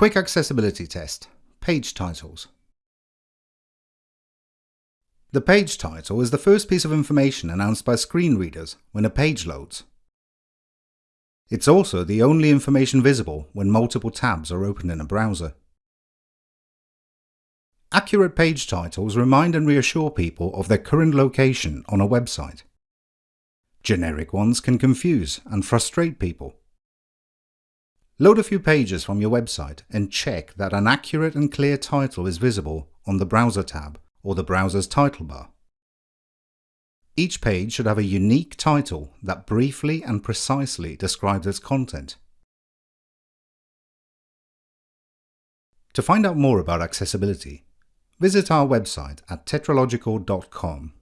Quick Accessibility Test Page Titles The page title is the first piece of information announced by screen readers when a page loads. It's also the only information visible when multiple tabs are open in a browser. Accurate page titles remind and reassure people of their current location on a website. Generic ones can confuse and frustrate people. Load a few pages from your website and check that an accurate and clear title is visible on the Browser tab or the browser's title bar. Each page should have a unique title that briefly and precisely describes its content. To find out more about accessibility, visit our website at tetralogical.com